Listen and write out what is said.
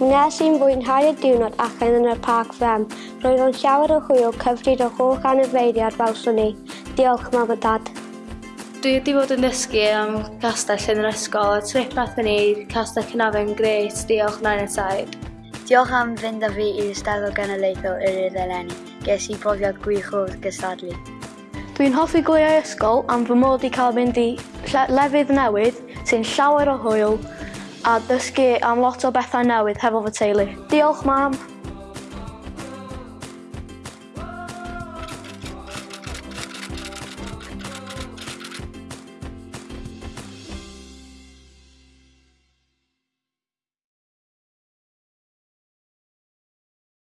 Nes i'n fwynhau y diwrnod allan yn y parc fem, roedd o'n llawer o hwyl cyfrif o holl anifeiliad fel swn i. Diolch, mam a dad. Dwi wedi bod yn dysgu am castell yn yr ysgol a trip nath ni castell cynafon gret, diolch nain a taid. Diolch am fynd â fi i'r Steddfod Genedlaethol yr Ir Eleni, Ges i brofiad gwych o'r gystadlu. Dwi'n hoffi gwyau ysgol am fy mod i cael mynd i lefydd newydd sy'n llawer o hwyl a dysgu am lot o bethau newydd hefo fy teulu. Diolch mam.